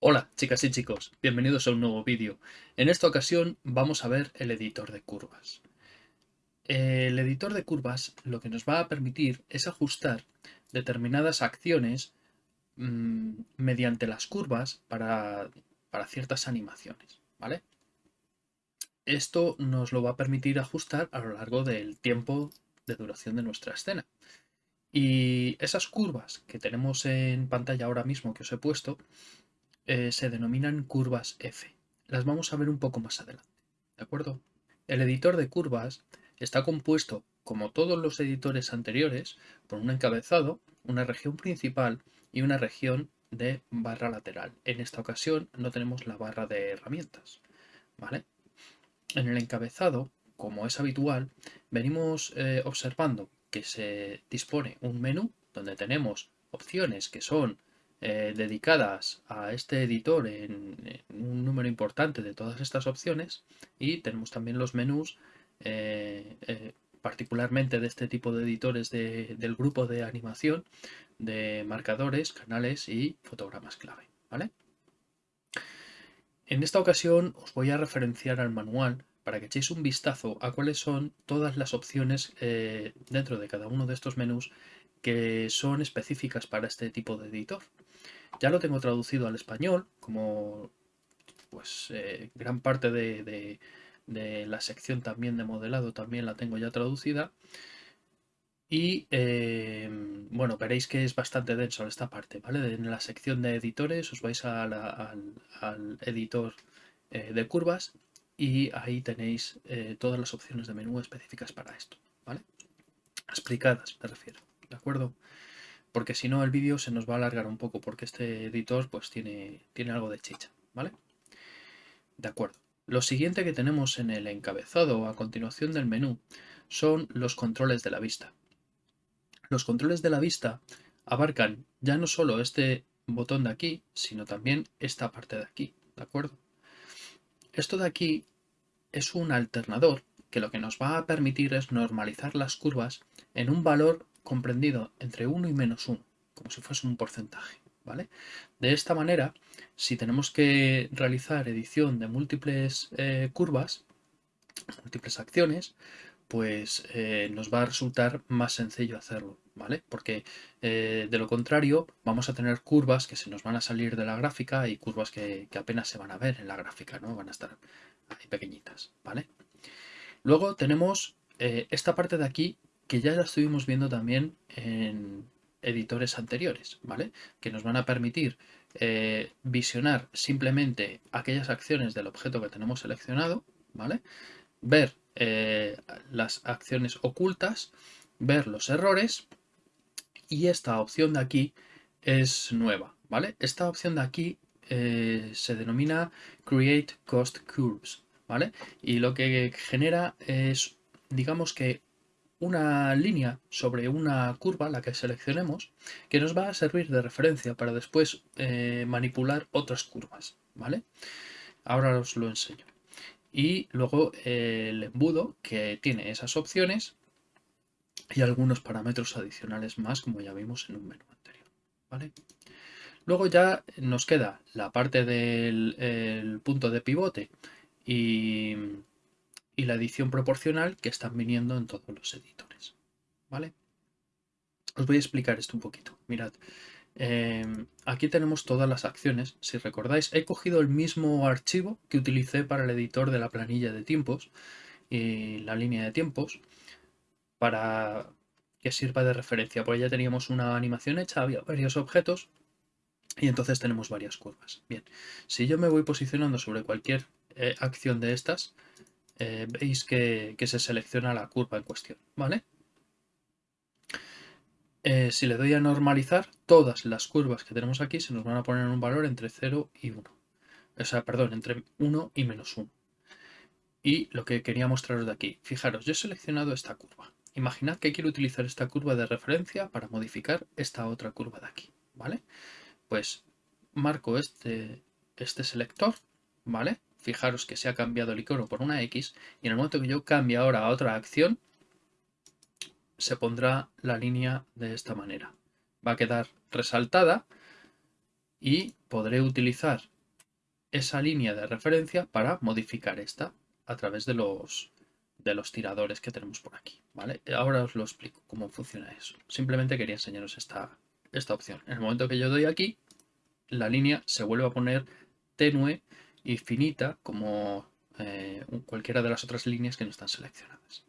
Hola chicas y chicos, bienvenidos a un nuevo vídeo. En esta ocasión vamos a ver el editor de curvas. El editor de curvas lo que nos va a permitir es ajustar determinadas acciones mmm, mediante las curvas para, para ciertas animaciones, ¿vale? Esto nos lo va a permitir ajustar a lo largo del tiempo de duración de nuestra escena. Y esas curvas que tenemos en pantalla ahora mismo que os he puesto, eh, se denominan curvas F. Las vamos a ver un poco más adelante, ¿de acuerdo? El editor de curvas está compuesto, como todos los editores anteriores, por un encabezado, una región principal y una región de barra lateral. En esta ocasión no tenemos la barra de herramientas, ¿vale? En el encabezado, como es habitual, venimos eh, observando que se dispone un menú donde tenemos opciones que son eh, dedicadas a este editor en, un número importante de todas estas opciones y tenemos también los menús eh, particularmente de este tipo de editores del grupo de animación de marcadores, canales y fotogramas clave. ¿vale? En esta ocasión os voy a referenciar al manual para que echéis un vistazo a cuáles son todas las opciones dentro de cada uno de estos menús que son específicas para este tipo de editor. Ya lo tengo traducido al español, como pues eh, gran parte de, la sección también de modelado también la tengo ya traducida. Y eh, bueno, veréis que es bastante denso esta parte, ¿vale? En la sección de editores os vais al, editor eh, de curvas y ahí tenéis todas las opciones de menú específicas para esto, ¿vale? Explicadas, me refiero. ¿de acuerdo? Porque si no el vídeo se nos va a alargar un poco porque este editor pues tiene, tiene algo de chicha, ¿vale? De acuerdo. Lo siguiente que tenemos en el encabezado a continuación del menú son los controles de la vista. Los controles de la vista abarcan ya no solo este botón de aquí, sino también esta parte de aquí, ¿de acuerdo? Esto de aquí es un alternador que lo que nos va a permitir es normalizar las curvas en un valor comprendido entre 1 y menos 1, como si fuese un porcentaje. ¿vale? De esta manera, si tenemos que realizar edición de múltiples eh, curvas, múltiples acciones, pues eh, nos va a resultar más sencillo hacerlo, ¿vale? Porque eh, de lo contrario vamos a tener curvas que se nos van a salir de la gráfica y curvas que, apenas se van a ver en la gráfica, ¿no? Van a estar ahí pequeñitas, ¿vale? Luego tenemos esta parte de aquí que ya la estuvimos viendo también en editores anteriores, ¿vale? Que nos van a permitir eh, visionar simplemente aquellas acciones del objeto que tenemos seleccionado, ¿vale? Ver eh, las acciones ocultas, ver los errores y esta opción de aquí es nueva, ¿vale? Esta opción de aquí eh, se denomina Create Cost Curves, ¿vale? Y lo que genera es, digamos que una línea sobre una curva, la que seleccionemos, que nos va a servir de referencia para después eh, manipular otras curvas, ¿vale? Ahora os lo enseño. Y luego el embudo que tiene esas opciones y algunos parámetros adicionales más, como ya vimos en un menú anterior, ¿vale? Luego ya nos queda la parte del punto de pivote y y la edición proporcional que están viniendo en todos los editores. ¿Vale? Os voy a explicar esto un poquito. Mirad, em, aquí tenemos todas las acciones. Si recordáis, he cogido el mismo archivo que utilicé para el editor de la planilla de tiempos y la línea de tiempos para que sirva de referencia. Porque ya teníamos una animación hecha, había varios objetos y entonces tenemos varias curvas. Bien, si yo me voy posicionando sobre cualquier eh, acción de estas, eh, veis que, se selecciona la curva en cuestión, ¿vale? Eh, si le doy a normalizar, todas las curvas que tenemos aquí se nos van a poner en un valor entre 0 y 1. O sea, perdón, entre 1 y menos 1. Y lo que quería mostraros de aquí, fijaros, yo he seleccionado esta curva. Imaginad que quiero utilizar esta curva de referencia para modificar esta otra curva de aquí, ¿vale? Pues marco este, este selector, ¿vale? fijaros que se ha cambiado el icono por una X y en el momento que yo cambie ahora a otra acción, se pondrá la línea de esta manera. Va a quedar resaltada y podré utilizar esa línea de referencia para modificar esta a través de los, de los tiradores que tenemos por aquí. ¿vale? Ahora os lo explico cómo funciona eso. Simplemente quería enseñaros esta, esta opción. En el momento que yo doy aquí, la línea se vuelve a poner tenue y finita como eh, cualquiera de las otras líneas que no están seleccionadas.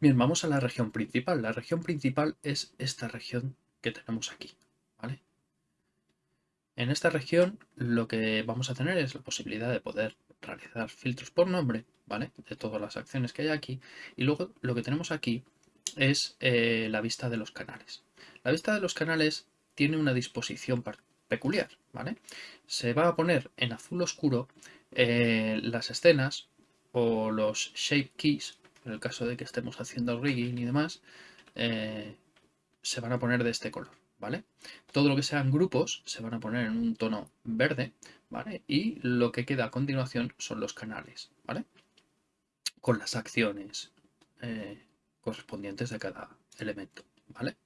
Bien, vamos a la región principal. La región principal es esta región que tenemos aquí. ¿vale? En esta región lo que vamos a tener es la posibilidad de poder realizar filtros por nombre, ¿vale? De todas las acciones que hay aquí. Y luego lo que tenemos aquí es eh, la vista de los canales. La vista de los canales tiene una disposición peculiar, ¿vale? Se va a poner en azul oscuro eh, las escenas o los shape keys, en el caso de que estemos haciendo rigging y demás, eh, se van a poner de este color, ¿vale? Todo lo que sean grupos se van a poner en un tono verde, ¿vale? Y lo que queda a continuación son los canales, ¿vale? Con las acciones eh, correspondientes de cada elemento, ¿vale?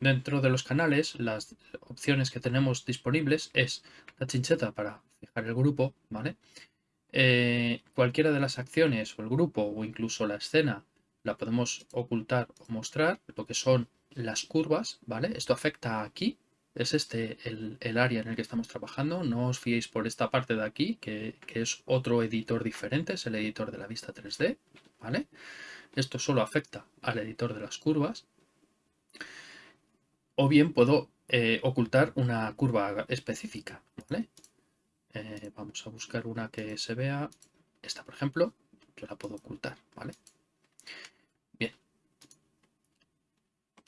Dentro de los canales, las opciones que tenemos disponibles es la chincheta para fijar el grupo, ¿vale? Eh, cualquiera de las acciones o el grupo o incluso la escena la podemos ocultar o mostrar, lo que son las curvas, ¿vale? Esto afecta aquí, es este el, área en el que estamos trabajando, no os fiéis por esta parte de aquí, que, que, es otro editor diferente, es el editor de la vista 3D, ¿vale? Esto solo afecta al editor de las curvas, o bien puedo eh, ocultar una curva específica. Eh, vamos a buscar una que se vea. Esta, por ejemplo, yo la puedo ocultar. ¿vale? Bien.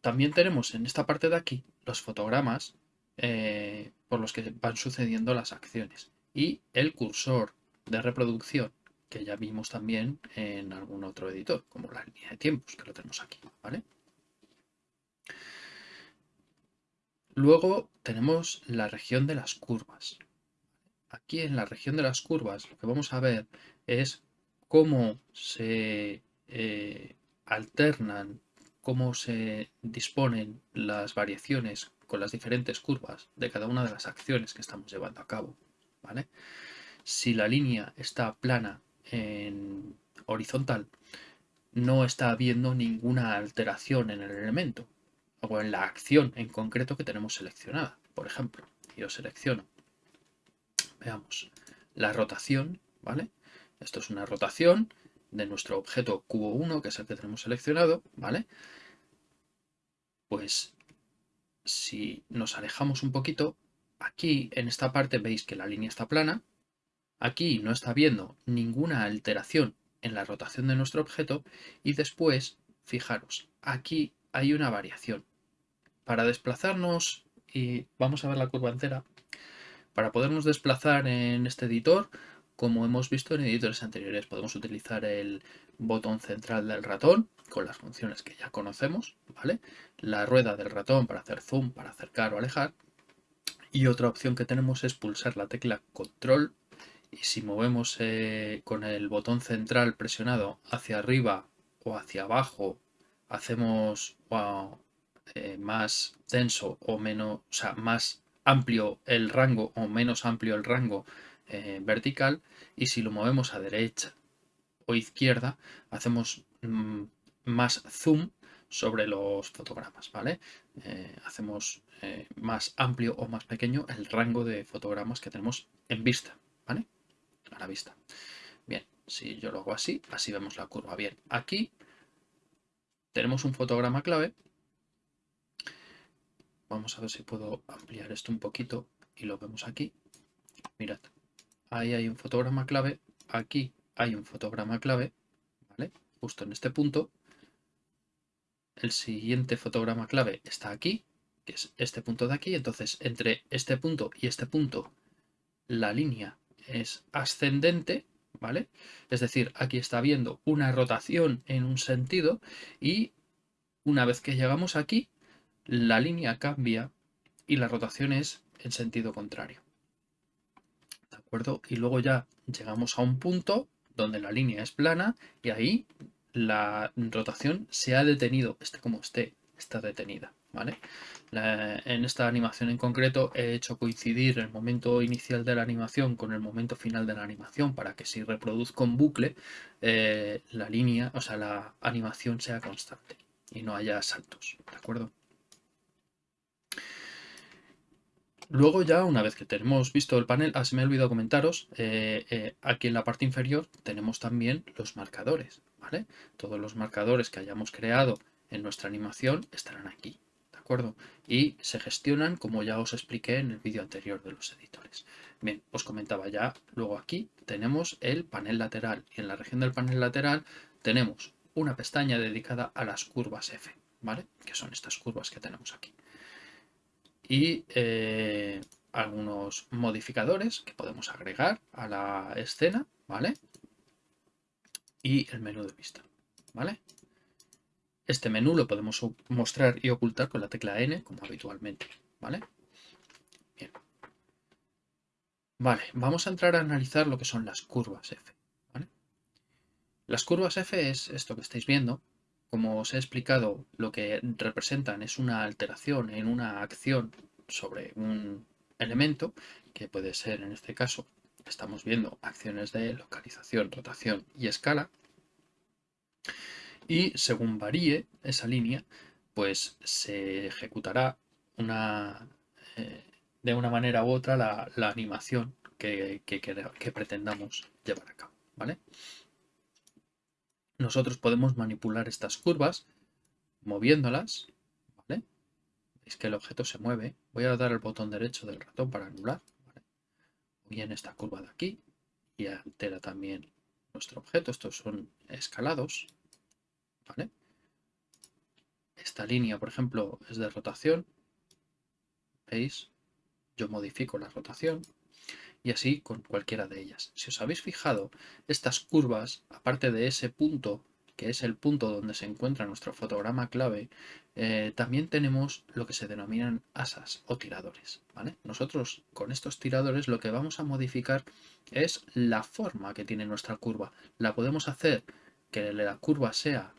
También tenemos en esta parte de aquí los fotogramas eh, por los que van sucediendo las acciones y el cursor de reproducción que ya vimos también en algún otro editor, como la línea de tiempos, que lo tenemos aquí, ¿vale? Luego tenemos la región de las curvas. Aquí en la región de las curvas lo que vamos a ver es cómo se eh, alternan, cómo se disponen las variaciones con las diferentes curvas de cada una de las acciones que estamos llevando a cabo. ¿vale? Si la línea está plana en horizontal, no está habiendo ninguna alteración en el elemento o en la acción en concreto que tenemos seleccionada. Por ejemplo, yo selecciono, veamos, la rotación, ¿vale? Esto es una rotación de nuestro objeto cubo 1, que es el que tenemos seleccionado, ¿vale? Pues si nos alejamos un poquito, aquí en esta parte veis que la línea está plana, aquí no está viendo ninguna alteración en la rotación de nuestro objeto y después, fijaros, aquí hay una variación para desplazarnos, y vamos a ver la curva entera, para podernos desplazar en este editor, como hemos visto en editores anteriores, podemos utilizar el botón central del ratón con las funciones que ya conocemos, ¿vale? La rueda del ratón para hacer zoom, para acercar o alejar. Y otra opción que tenemos es pulsar la tecla control y si movemos eh, con el botón central presionado hacia arriba o hacia abajo, hacemos eh, más denso o menos, o sea, más amplio el rango o menos amplio el rango eh, vertical y si lo movemos a derecha o izquierda hacemos mm, más zoom sobre los fotogramas, ¿vale? Eh, hacemos más amplio o más pequeño el rango de fotogramas que tenemos en vista, ¿vale? A la vista. Bien, si yo lo hago así, así vemos la curva. Bien, aquí tenemos un fotograma clave Vamos a ver si puedo ampliar esto un poquito y lo vemos aquí. Mirad, ahí hay un fotograma clave, aquí hay un fotograma clave, ¿vale? Justo en este punto. El siguiente fotograma clave está aquí, que es este punto de aquí. Entonces, entre este punto y este punto, la línea es ascendente, ¿vale? Es decir, aquí está habiendo una rotación en un sentido y una vez que llegamos aquí, la línea cambia y la rotación es en sentido contrario. ¿De acuerdo? Y luego ya llegamos a un punto donde la línea es plana y ahí la rotación se ha detenido, esté como esté, está detenida, ¿vale? en esta animación en concreto he hecho coincidir el momento inicial de la animación con el momento final de la animación para que si reproduzco en bucle eh, la línea, o sea, la animación sea constante y no haya saltos, ¿de acuerdo? Luego ya, una vez que tenemos visto el panel, ah, se me ha olvidado comentaros, eh, eh, aquí en la parte inferior tenemos también los marcadores, ¿vale? Todos los marcadores que hayamos creado en nuestra animación estarán aquí, ¿de acuerdo? Y se gestionan como ya os expliqué en el vídeo anterior de los editores. Bien, os comentaba ya, luego aquí tenemos el panel lateral y en la región del panel lateral tenemos una pestaña dedicada a las curvas F, ¿vale? Que son estas curvas que tenemos aquí y eh, algunos modificadores que podemos agregar a la escena, ¿vale? Y el menú de vista, ¿vale? Este menú lo podemos mostrar y ocultar con la tecla N, como habitualmente, ¿vale? Bien. Vale, vamos a entrar a analizar lo que son las curvas F. Las curvas F es esto que estáis viendo, como os he explicado, lo que representan es una alteración en una acción sobre un elemento, que puede ser en este caso, estamos viendo acciones de localización, rotación y escala, y según varíe esa línea, pues se ejecutará una, eh, de una manera u otra la, animación que, que, pretendamos llevar a cabo. ¿vale? Nosotros podemos manipular estas curvas moviéndolas. ¿vale? Es que el objeto se mueve. Voy a dar el botón derecho del ratón para anular. ¿vale? en esta curva de aquí y altera también nuestro objeto. Estos son escalados. Esta línea, por ejemplo, es de rotación. ¿Veis? Yo modifico la rotación y así con cualquiera de ellas. Si os habéis fijado, estas curvas, aparte de ese punto, que es el punto donde se encuentra nuestro fotograma clave, eh, también tenemos lo que se denominan asas o tiradores. ¿vale? Nosotros con estos tiradores lo que vamos a modificar es la forma que tiene nuestra curva. La podemos hacer que la curva sea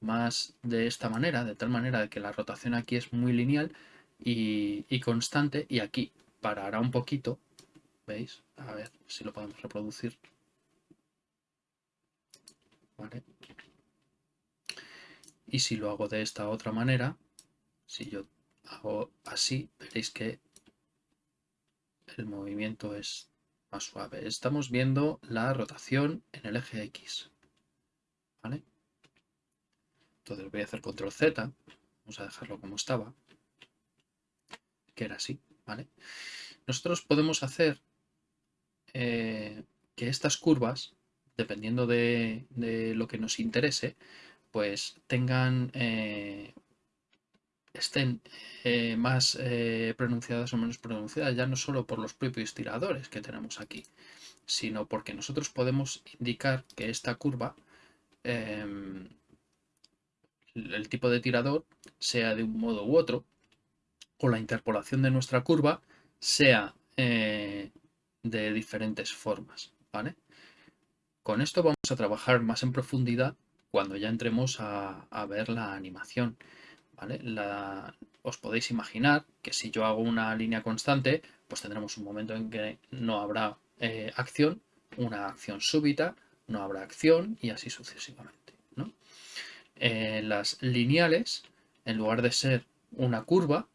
más de esta manera, de tal manera que la rotación aquí es muy lineal y, y constante y aquí parará un poquito ¿Veis? A ver si lo podemos reproducir. ¿Vale? Y si lo hago de esta otra manera, si yo hago así, veréis que el movimiento es más suave. Estamos viendo la rotación en el eje X. ¿Vale? Entonces voy a hacer control Z. Vamos a dejarlo como estaba. Que era así. ¿Vale? Nosotros podemos hacer eh, que estas curvas, dependiendo de, lo que nos interese, pues tengan, eh, estén eh, más pronunciadas o menos pronunciadas, ya no solo por los propios tiradores que tenemos aquí, sino porque nosotros podemos indicar que esta curva, em, el tipo de tirador, sea de un modo u otro, o la interpolación de nuestra curva sea de diferentes formas, ¿vale? Con esto vamos a trabajar más en profundidad cuando ya entremos a, ver la animación, ¿vale? os podéis imaginar que si yo hago una línea constante, pues tendremos un momento en que no habrá eh, acción, una acción súbita, no habrá acción y así sucesivamente, ¿no? Eh, las lineales, en lugar de ser una curva,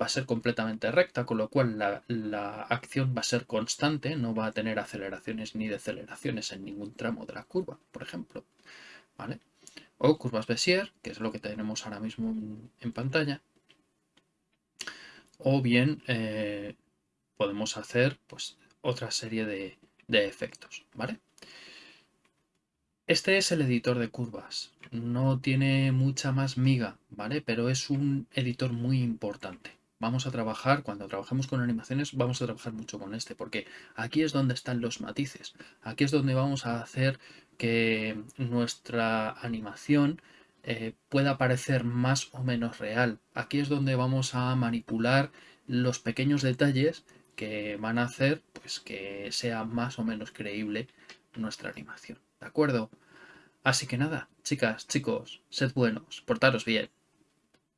va a ser completamente recta, con lo cual la, acción va a ser constante, no va a tener aceleraciones ni deceleraciones en ningún tramo de la curva, por ejemplo. ¿Vale? O curvas Bézier, que es lo que tenemos ahora mismo en, pantalla. O bien eh, podemos hacer pues, otra serie de, de efectos. ¿vale? Este es el editor de curvas. No tiene mucha más miga, ¿vale? Pero es un editor muy importante vamos a trabajar, cuando trabajemos con animaciones, vamos a trabajar mucho con este, porque aquí es donde están los matices, aquí es donde vamos a hacer que nuestra animación eh, pueda parecer más o menos real. Aquí es donde vamos a manipular los pequeños detalles que van a hacer pues, que sea más o menos creíble nuestra animación. ¿De acuerdo? Así que nada, chicas, chicos, sed buenos, portaros bien.